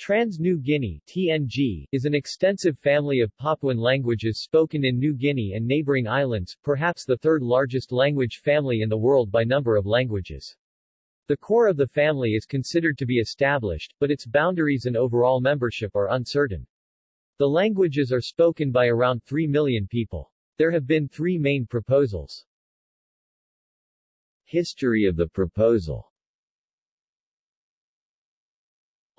Trans-New Guinea TNG, is an extensive family of Papuan languages spoken in New Guinea and neighboring islands, perhaps the third largest language family in the world by number of languages. The core of the family is considered to be established, but its boundaries and overall membership are uncertain. The languages are spoken by around 3 million people. There have been three main proposals. History of the proposal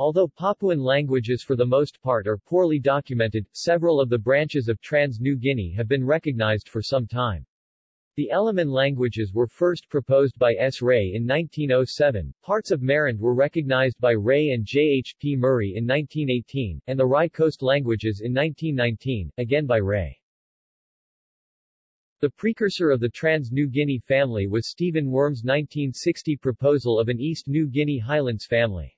Although Papuan languages for the most part are poorly documented, several of the branches of Trans-New Guinea have been recognized for some time. The Eleman languages were first proposed by S. Ray in 1907, parts of Marand were recognized by Ray and J. H. P. Murray in 1918, and the Rai Coast languages in 1919, again by Ray. The precursor of the Trans-New Guinea family was Stephen Wurm's 1960 proposal of an East New Guinea Highlands family.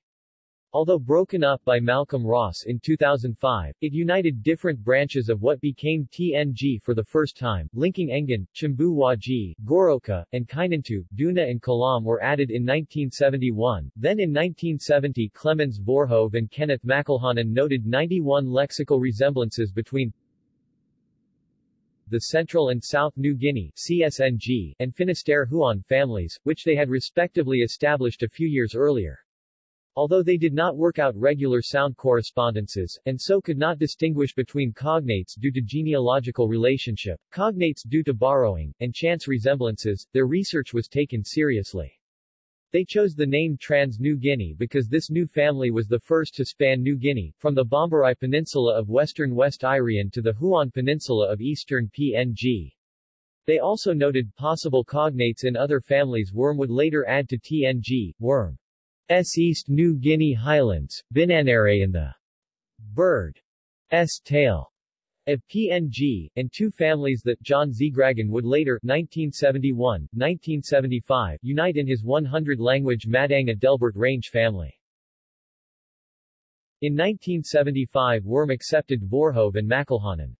Although broken up by Malcolm Ross in 2005, it united different branches of what became TNG for the first time, linking Engan, Chimbu Wahgi, Goroka, and Kainantu, Duna and Kalam were added in 1971. Then in 1970 Clemens Voorhoeve and Kenneth McElhanon noted 91 lexical resemblances between the Central and South New Guinea CSNG, and Finisterre Huon families, which they had respectively established a few years earlier. Although they did not work out regular sound correspondences, and so could not distinguish between cognates due to genealogical relationship, cognates due to borrowing, and chance resemblances, their research was taken seriously. They chose the name Trans-New Guinea because this new family was the first to span New Guinea, from the Bomberai Peninsula of western West Irian to the Huon Peninsula of eastern PNG. They also noted possible cognates in other families Wurm would later add to TNG, Wurm. S. East New Guinea Highlands, Binandere in the bird S. tail of PNG, and two families that John Zgraggen would later 1971, 1975 unite in his 100-language Madang-Adelbert Range family. In 1975 Wurm accepted Voorhoeve and McElhanon's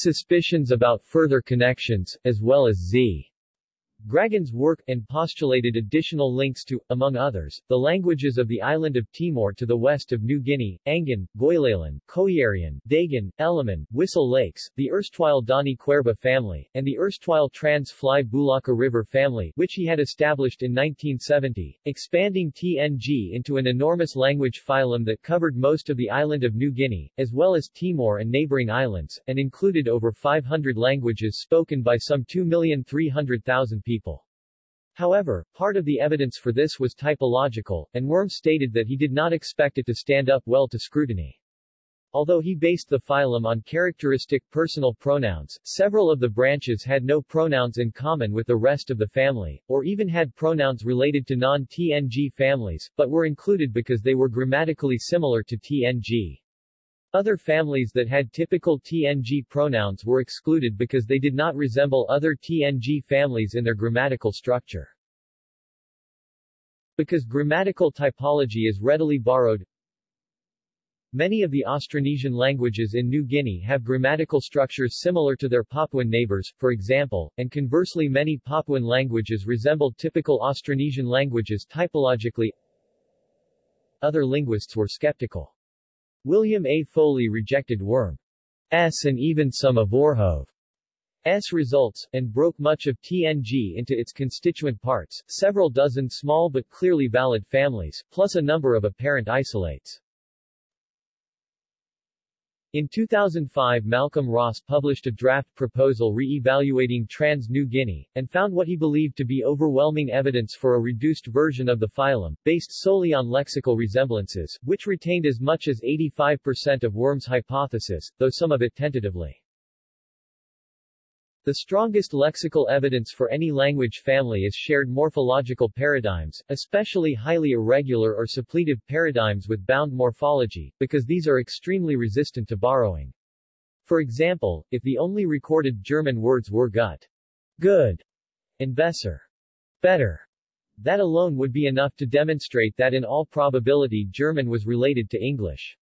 suspicions about further connections, as well as Z. Graggen's work, and postulated additional links to, among others, the languages of the island of Timor to the west of New Guinea, Angan, Goilalan, Koiarian, Dagan, Eleman, Wissel Lakes, the erstwhile Dani Kwerba family, and the erstwhile Trans-Fly Bulaka River family, which he had established in 1970, expanding TNG into an enormous language phylum that covered most of the island of New Guinea, as well as Timor and neighboring islands, and included over 500 languages spoken by some 2,300,000 people. However, part of the evidence for this was typological, and Wurm stated that he did not expect it to stand up well to scrutiny. Although he based the phylum on characteristic personal pronouns, several of the branches had no pronouns in common with the rest of the family, or even had pronouns related to non-TNG families, but were included because they were grammatically similar to TNG. Other families that had typical TNG pronouns were excluded because they did not resemble other TNG families in their grammatical structure. Because grammatical typology is readily borrowed, Many of the Austronesian languages in New Guinea have grammatical structures similar to their Papuan neighbors, for example, and conversely many Papuan languages resemble typical Austronesian languages typologically. Other linguists were skeptical. William A. Foley rejected Wurm's and even some of Voorhoeve's results, and broke much of TNG into its constituent parts, several dozen small but clearly valid families, plus a number of apparent isolates. In 2005 Malcolm Ross published a draft proposal re-evaluating Trans-New Guinea, and found what he believed to be overwhelming evidence for a reduced version of the phylum, based solely on lexical resemblances, which retained as much as 85% of Wurm's hypothesis, though some of it tentatively. The strongest lexical evidence for any language family is shared morphological paradigms, especially highly irregular or suppletive paradigms with bound morphology, because these are extremely resistant to borrowing. For example, if the only recorded German words were gut, good, and besser, better, that alone would be enough to demonstrate that in all probability German was related to English.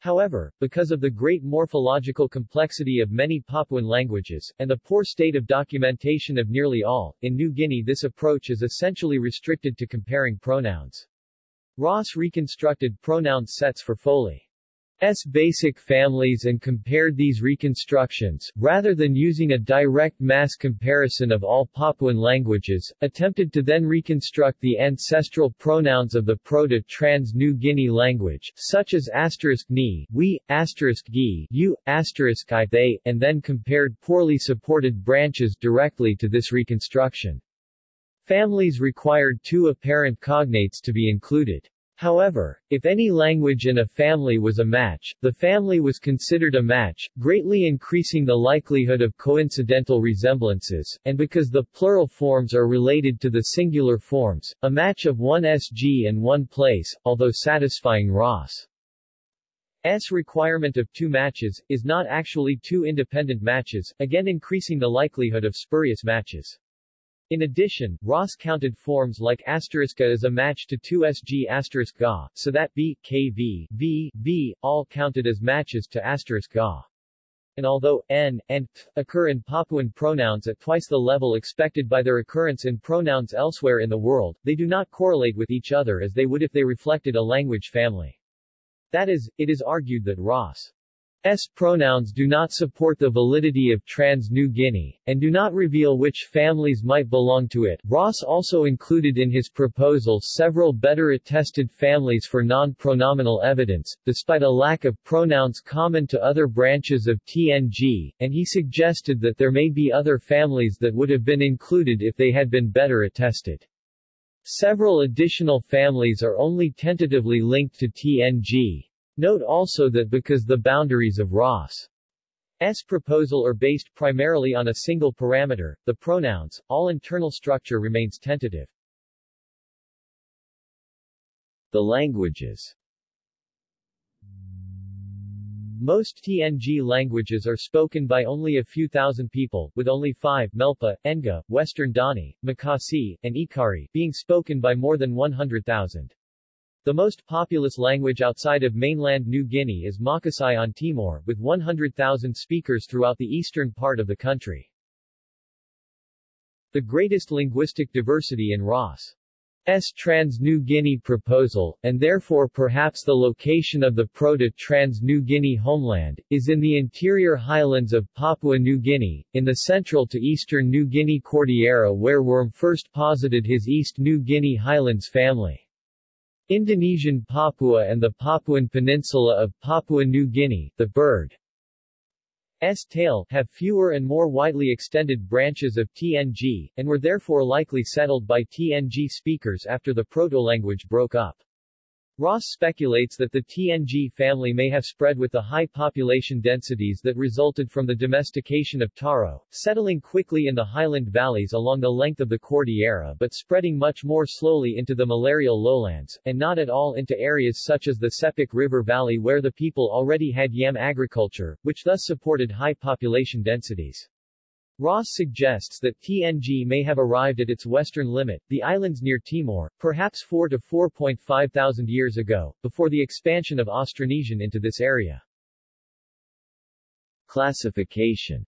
However, because of the great morphological complexity of many Papuan languages, and the poor state of documentation of nearly all, in New Guinea this approach is essentially restricted to comparing pronouns. Ross reconstructed pronoun sets for Foley. S basic families and compared these reconstructions, rather than using a direct mass comparison of all Papuan languages, attempted to then reconstruct the ancestral pronouns of the Proto-Trans-New Guinea language, such as asterisk ni, we, asterisk gi, you, asterisk i, they, and then compared poorly supported branches directly to this reconstruction. Families required two apparent cognates to be included. However, if any language in a family was a match, the family was considered a match, greatly increasing the likelihood of coincidental resemblances, and because the plural forms are related to the singular forms, a match of one SG and one place, although satisfying Ross' S requirement of two matches, is not actually two independent matches, again increasing the likelihood of spurious matches. In addition, Ross counted forms like asteriska as a match to 2sg asterisk ga, so that b, kv, v, v, all counted as matches to asterisk ga. And although n and th occur in Papuan pronouns at twice the level expected by their occurrence in pronouns elsewhere in the world, they do not correlate with each other as they would if they reflected a language family. That is, it is argued that Ross S pronouns do not support the validity of trans-New Guinea, and do not reveal which families might belong to it. Ross also included in his proposal several better attested families for non-pronominal evidence, despite a lack of pronouns common to other branches of TNG, and he suggested that there may be other families that would have been included if they had been better attested. Several additional families are only tentatively linked to TNG. Note also that because the boundaries of Ross' S proposal are based primarily on a single parameter, the pronouns, all internal structure remains tentative. The languages Most TNG languages are spoken by only a few thousand people, with only five Melpa, Enga, Western Dani, Makasai, and Ekari being spoken by more than 100,000. The most populous language outside of mainland New Guinea is Makasai on Timor, with 100,000 speakers throughout the eastern part of the country. The greatest linguistic diversity in Ross. S. Trans-New Guinea proposal, and therefore perhaps the location of the Proto-Trans-New Guinea homeland, is in the interior highlands of Papua New Guinea, in the central to eastern New Guinea Cordillera where Wurm first posited his East New Guinea highlands family. Indonesian Papua and the Papuan Peninsula of Papua New Guinea, the bird S tail, have fewer and more widely extended branches of TNG, and were therefore likely settled by TNG speakers after the proto-language broke up. Ross speculates that the TNG family may have spread with the high population densities that resulted from the domestication of taro, settling quickly in the highland valleys along the length of the Cordillera but spreading much more slowly into the malarial lowlands, and not at all into areas such as the Sepik River Valley where the people already had yam agriculture, which thus supported high population densities. Ross suggests that TNG may have arrived at its western limit, the islands near Timor, perhaps 4 to 4.5 thousand years ago, before the expansion of Austronesian into this area. Classification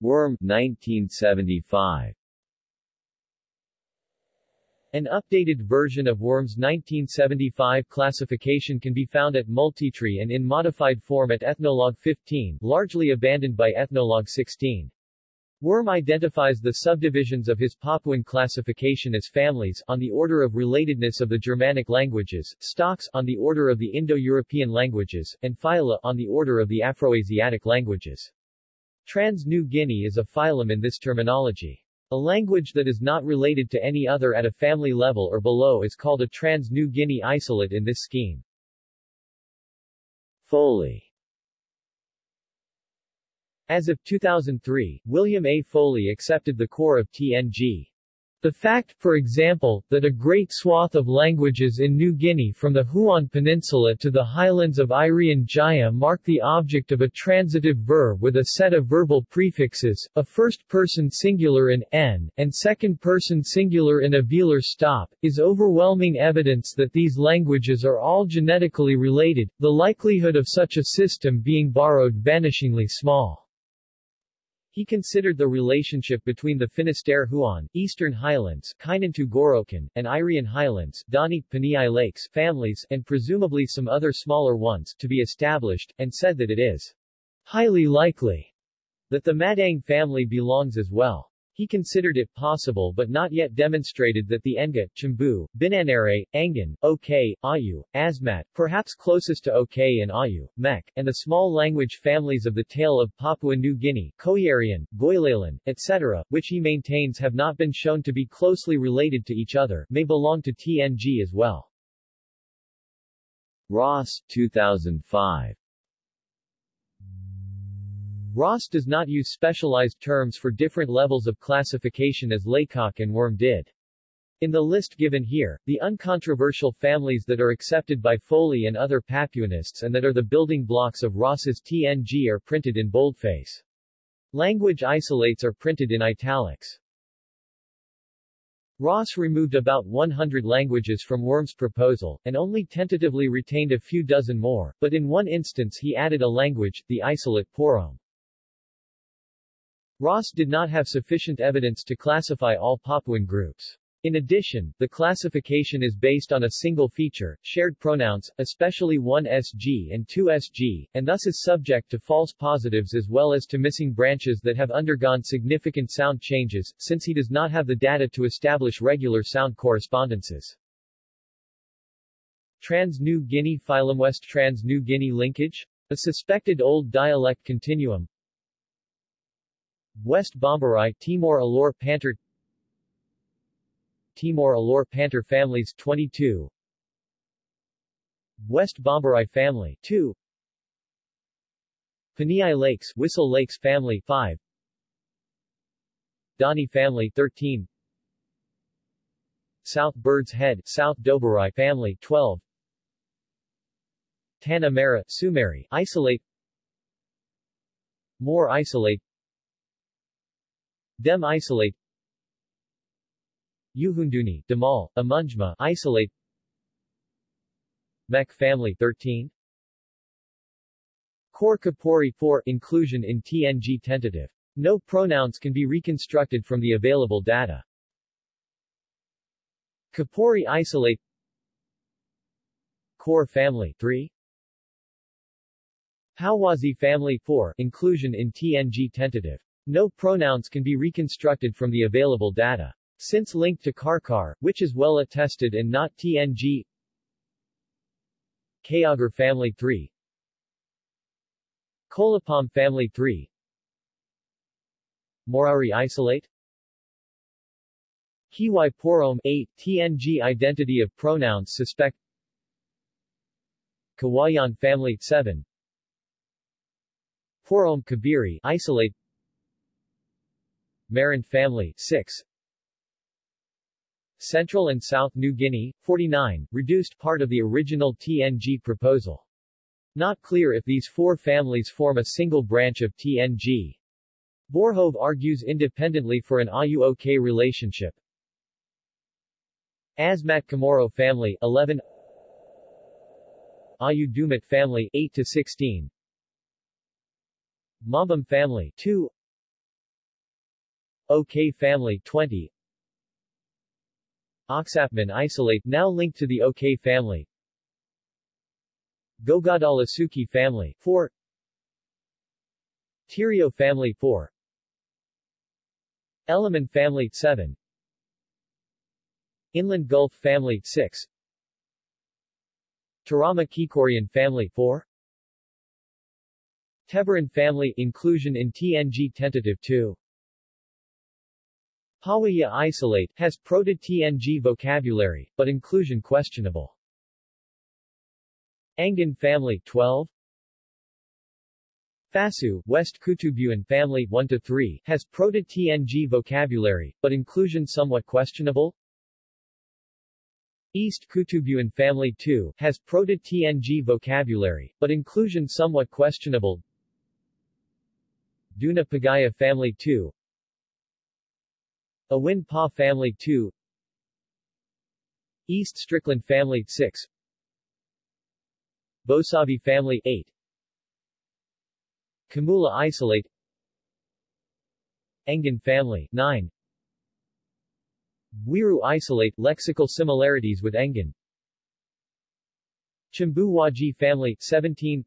Wurm, 1975 an updated version of Wurm's 1975 classification can be found at Multitree and in modified form at Ethnologue 15, largely abandoned by Ethnologue 16. Wurm identifies the subdivisions of his Papuan classification as families, on the order of relatedness of the Germanic languages, stocks, on the order of the Indo-European languages, and phyla, on the order of the Afroasiatic languages. Trans-New Guinea is a phylum in this terminology. A language that is not related to any other at a family level or below is called a Trans-New Guinea isolate in this scheme. Foley As of 2003, William A. Foley accepted the core of TNG. The fact, for example, that a great swath of languages in New Guinea from the Huon Peninsula to the highlands of Irian Jaya mark the object of a transitive verb with a set of verbal prefixes, a first-person singular in n, and second-person singular in a velar stop, is overwhelming evidence that these languages are all genetically related, the likelihood of such a system being borrowed vanishingly small. He considered the relationship between the Finisterre Huon, Eastern Highlands, Kainantu-Gorokan, and Irian Highlands, Dani, Paniai Lakes families, and presumably some other smaller ones, to be established, and said that it is highly likely that the Madang family belongs as well. He considered it possible but not yet demonstrated that the Enga, Chimbu, Binandere, Angan, Ok, Awyu, Asmat, perhaps closest to Ok and Awyu, Mek, and the small language families of the tale of Papua New Guinea, Koiarian, Goilalan, etc., which he maintains have not been shown to be closely related to each other, may belong to TNG as well. Ross, 2005 Ross does not use specialized terms for different levels of classification as Laycock and Wurm did. In the list given here, the uncontroversial families that are accepted by Foley and other Papuanists and that are the building blocks of Ross's TNG are printed in boldface. Language isolates are printed in italics. Ross removed about 100 languages from Wurm's proposal, and only tentatively retained a few dozen more, but in one instance he added a language, the isolate Porome. Ross did not have sufficient evidence to classify all Papuan groups. In addition, the classification is based on a single feature, shared pronouns, especially 1SG and 2SG, and thus is subject to false positives as well as to missing branches that have undergone significant sound changes, since he does not have the data to establish regular sound correspondences. Trans-New Guinea phylum West Trans-New Guinea linkage? A suspected old dialect continuum, West Bomberai Timor Alor Pantar Timor Alor Pantar families 22 West Bomberai family 2 Paniai Lakes Wissel Lakes family 5 Dani family 13 South Bird's Head South Doberai family 12 Tanamera Sumeri isolate. More isolate Dem isolate Yuhunduni, Damal, Amunjma isolate Mek family 13 Core Kapori 4 inclusion in TNG tentative. No pronouns can be reconstructed from the available data. Kapori isolate Core family 3 Hawazi family 4 inclusion in TNG tentative. No pronouns can be reconstructed from the available data. Since linked to Karkar, which is well attested and not TNG Kayagar family 3 Kolapam family 3 Morari isolate. Kiwai Porome 8 TNG identity of pronouns suspect. Kawayan family 7 Porom Kabiri isolate Marin family 6 Central and South New Guinea 49 reduced part of the original TNG proposal. Not clear if these four families form a single branch of TNG. Voorhoeve argues independently for an AU-OK relationship. Asmat Kamoro family 11 Awyu family 8 to 16 Mambam family 2 OK family 20 Oksapmin isolate now linked to the OK family. Gogodala-Suki family 4 Tirio family 4 Eleman family 7 Inland Gulf family 6 Tarama Kikorian family 4 Tebaran family inclusion in TNG tentative 2 Pawaya isolate has proto-TNG vocabulary, but inclusion questionable. Angan family 12 Fasu, West Kutubuan family 1 to 3 has proto-TNG vocabulary, but inclusion somewhat questionable. East Kutubuan family 2 has proto-TNG vocabulary, but inclusion somewhat questionable. Duna Pagaya family 2 Awin Pa family 2 East Strickland family 6 Bosavi family 8 Kamula isolate. Engan family 9 Wiru isolate lexical similarities with Engan Chimbu family 17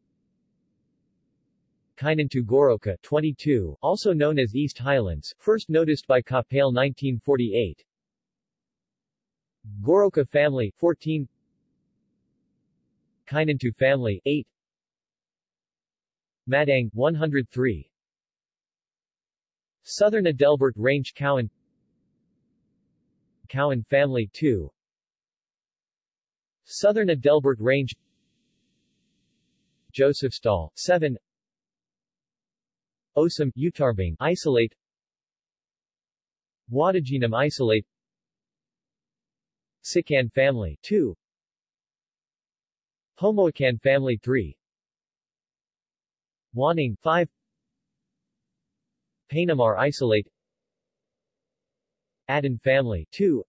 Kainantu Goroka 22, also known as East Highlands, first noticed by Kapale 1948 Goroka family 14 Kainantu family 8 Madang 103 Southern Adelbert Range Cowan. Cowan family 2 Southern Adelbert Range. Josephstal 7 Osam Utarbing isolate. Wadaginam isolate. Sikan family 2 Homoacan family 3 Waning 5 Painamar isolate. Adan family 2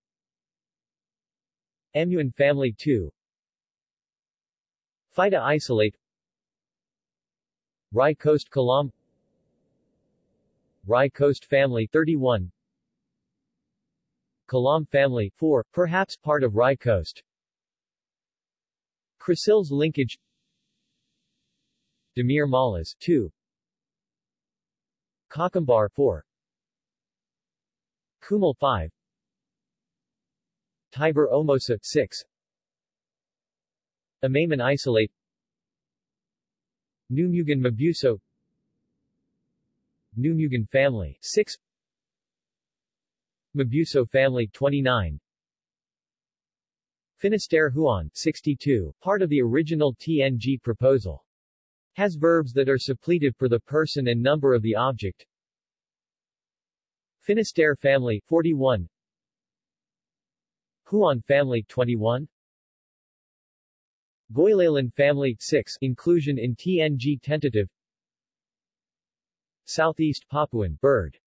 Emuan family 2 Fida isolate. Rai Coast Kalam Rai Coast family 31 Kalam family 4, perhaps part of Rai Coast. Croisilles linkage. Demir Malas 2 Kakambar 4 Kumal 5 Tiber Omosa 6 Amaman isolate. Numugan Mabuso Numugan family 6 Mabuso family 29 Finisterre Huon 62, part of the original TNG proposal. Has verbs that are suppletive for the person and number of the object. Finisterre family 41 Huon family 21 Goilalan family 6 inclusion in TNG tentative Southeast Papuan bird.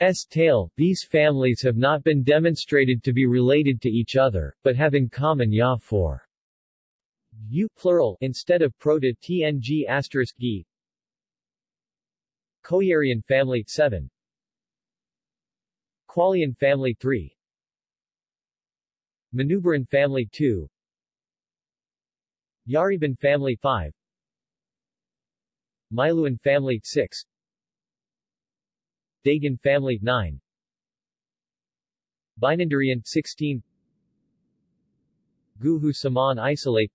S tail, these families have not been demonstrated to be related to each other, but have in common ya for. U plural instead of proto tng asterisk gi. Koiarian family 7 Qualian family 3 Manubaran family 2 Yariban family 5 Miluan family 6 Dagan family 9 Binanderean 16 Guhu Saman isolate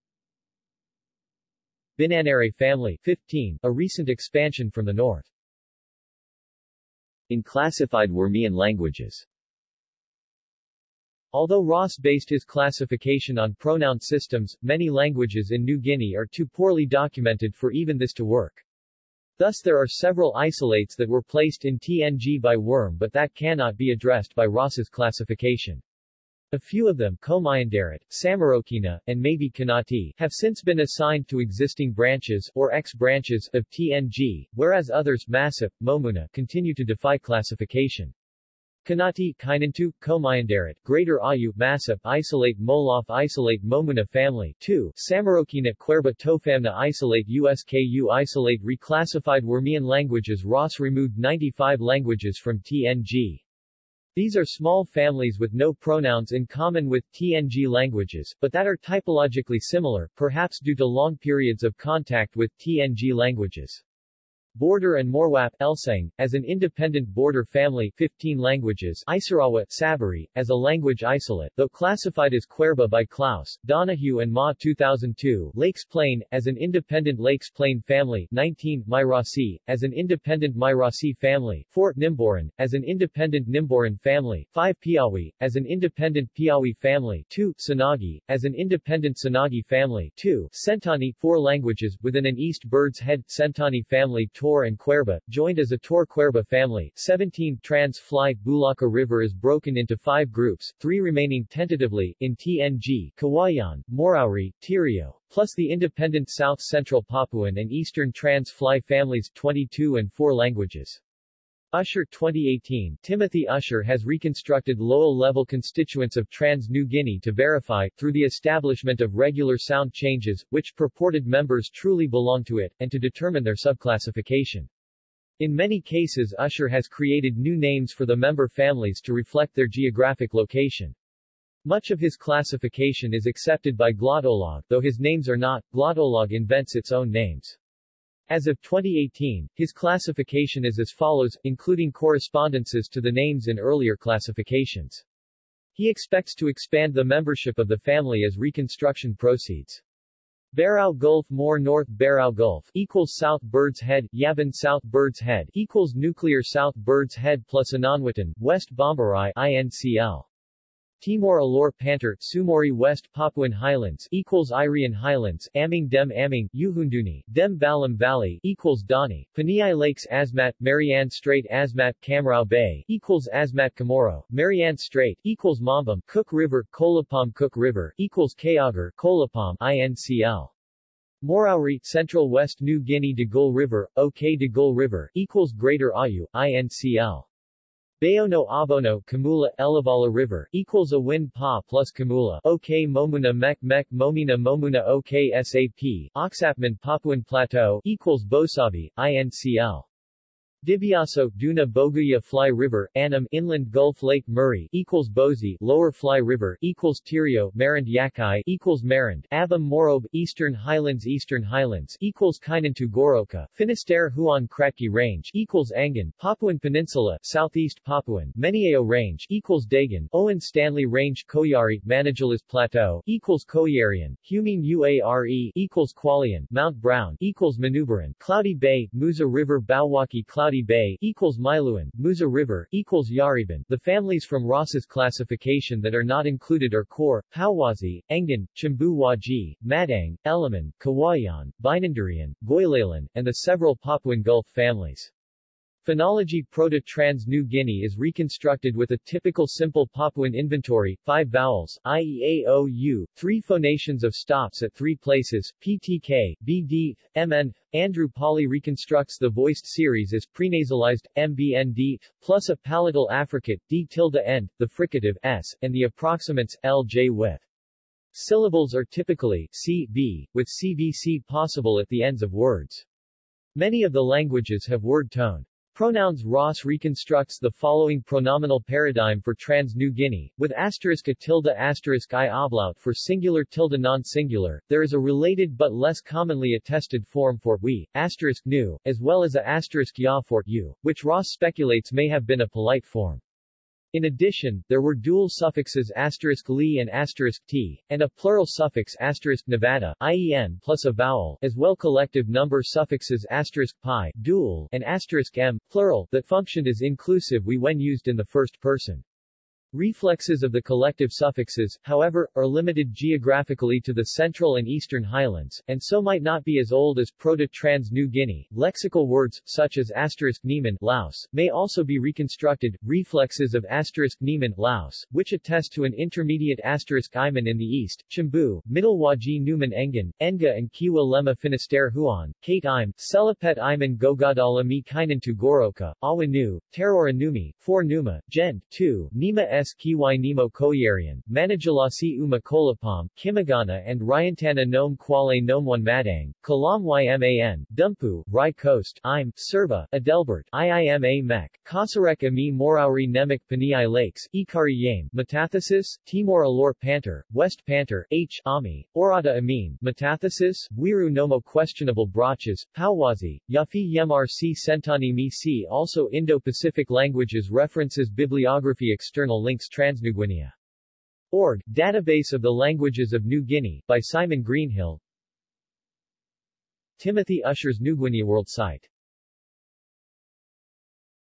Binandere family 15, a recent expansion from the north. In classified Wurmian languages Although Ross based his classification on pronoun systems, many languages in New Guinea are too poorly documented for even this to work. Thus there are several isolates that were placed in TNG by Wurm but that cannot be addressed by Ross's classification. A few of them, Komayandarat, Samarokina, and maybe Kanati, have since been assigned to existing branches or ex-branches of TNG, whereas others, Masip, Momuna, continue to defy classification. Kanati, Kainantu, Komayandarat, Greater Awyu, Masip, Isolate Molof Isolate Momuna Family 2, Samarokina Kwerba Tofamna Isolate USKU Isolate Reclassified Wurmian languages Ross removed 95 languages from TNG. These are small families with no pronouns in common with TNG languages, but that are typologically similar, perhaps due to long periods of contact with TNG languages. Border and Morwap, Elsang, as an independent border family 15 languages Isarawa, Sabari, as a language isolate, though classified as Kwerba by Clouse, Donohue and Ma 2002 Lakes Plain, as an independent Lakes Plain family 19 Myrasi, as an independent Myrasi family Fort Nimboran, as an independent Nimboran family 5 Piawi, as an independent Piawi family 2 Sanagi, as an independent Sanagi family 2 Sentani 4 languages, within an East Bird's Head Sentani family Tor and Kwerba, joined as a Tor-Kwerba family. 17 Trans-Fly Bulaka River is broken into five groups, three remaining tentatively, in TNG, Kawayan, Morauri, Tirio, plus the independent South Central Papuan and Eastern Trans-Fly families 22 and 4 languages. Usher 2018 Timothy Usher has reconstructed Lowell-level constituents of Trans-New Guinea to verify, through the establishment of regular sound changes, which purported members truly belong to it, and to determine their subclassification. In many cases Usher has created new names for the member families to reflect their geographic location. Much of his classification is accepted by Glottolog, though his names are not. Glottolog invents its own names. As of 2018, his classification is as follows, including correspondences to the names in earlier classifications. He expects to expand the membership of the family as reconstruction proceeds. Berau Gulf More North Berau Gulf equals South Bird's Head, Yabin South Bird's Head equals Nuclear South Bird's Head plus Ananwitan, West Bomberai INCL. Timor-Alor Pantar, Sumori West Papuan Highlands equals Irian Highlands, Aming Dem Aming, Yuhunduni, Dem Balam Valley equals Dani, Paniai Lakes Asmat, Marianne Strait Asmat Kamrao Bay equals Asmat Kamoro, Marianne Strait equals Mambam, Cook River, Kolapam Cook River equals Kayagar, Kolapam INCL. Morauri, Central West New Guinea Digul River, OK Digul River equals Greater Awyu, INCL. Bayono Abono Kamula Elevala River equals a win pa plus Kamula. OK Momuna Mek Mek Momina Momuna OK SAP Oksapmin Papuan Plateau equals Bosavi INCL Dibiaso, Duna Boguya Fly River, Anam Inland Gulf Lake Murray equals Bozi, Lower Fly River equals Tirio, Marand Yakai equals Marand, Abam Morob, Eastern Highlands Eastern Highlands equals Kainantu Goroka, Finisterre Huon Kratki Range equals Angan, Papuan Peninsula, Southeast Papuan, Meniao Range equals Dagan, Owen Stanley Range Koyari, Manigalas Plateau equals Koiarian, Humine Uare equals Qualian, Mount Brown equals Manubaran, Cloudy Bay, Musa River Bawaki Cloudy Cloudy Bay equals Miluan, Musa River equals Yariban. The families from Ross's classification that are not included are Kor, Pauwazi, Engan, Chimbu Wahgi, Madang, Eleman, Kawayan, Binanderean, Goilalan, and the several Papuan Gulf families. Phonology Proto-Trans-New Guinea is reconstructed with a typical simple Papuan inventory, five vowels, i.e. a, o, u, three phonations of stops at three places, ptk, bd, mn. Andrew Pawley reconstructs the voiced series as prenasalized, mbnd, plus a palatal affricate, d tilde end, the fricative, s, and the approximants, lj with. Syllables are typically, c, b, with cvc possible at the ends of words. Many of the languages have word tone. Pronouns Ross reconstructs the following pronominal paradigm for trans-New Guinea, with asterisk a tilde asterisk i oblaut for singular tilde non-singular. There is a related but less commonly attested form for we, asterisk new, as well as a asterisk ya for you, which Ross speculates may have been a polite form. In addition, there were dual suffixes asterisk li and asterisk t, and a plural suffix asterisk Nevada, ien plus a vowel, as well collective number suffixes asterisk pi, dual, and asterisk m, plural, that functioned as inclusive we when used in the first person. Reflexes of the collective suffixes, however, are limited geographically to the central and eastern highlands, and so might not be as old as Proto-Trans-New Guinea. Lexical words, such as asterisk Nieman, Laos, may also be reconstructed, reflexes of asterisk Nieman, Laos, which attest to an intermediate asterisk Iman in the east, Chimbu, Middle Wahgi Numan Engan, Enga and Kiwa Lema Finisterre Huon, Kate Im, Selapet Iman Gogadala Mi Kainantu Goroka, Awanu, Terora Numi, 4 Numa, Gent, 2, Nima S. Kiwai Nemo Koyarian, Manajalasi Uma Kolapam, Kimagana and Ryantana Nome Kwale Nomewan Madang, Kalam Yman, Dumpu, Rai Coast, Im, Serva, Adelbert, Iima Mek, Kasarek Ami Morauri Nemek Paniai Lakes, Ekari Yame, Metathesis, Timor-Alor Pantar, West Pantar, H. Ami, Orada Amin, Metathesis, Wiru Nomo Questionable Brachas, Pauwazi, Yafi Yemrc Sentani Mi also Indo-Pacific languages References Bibliography External links links Transnuguinea. Org, Database of the Languages of New Guinea, by Simon Greenhill Timothy Usher's New Guinea World Site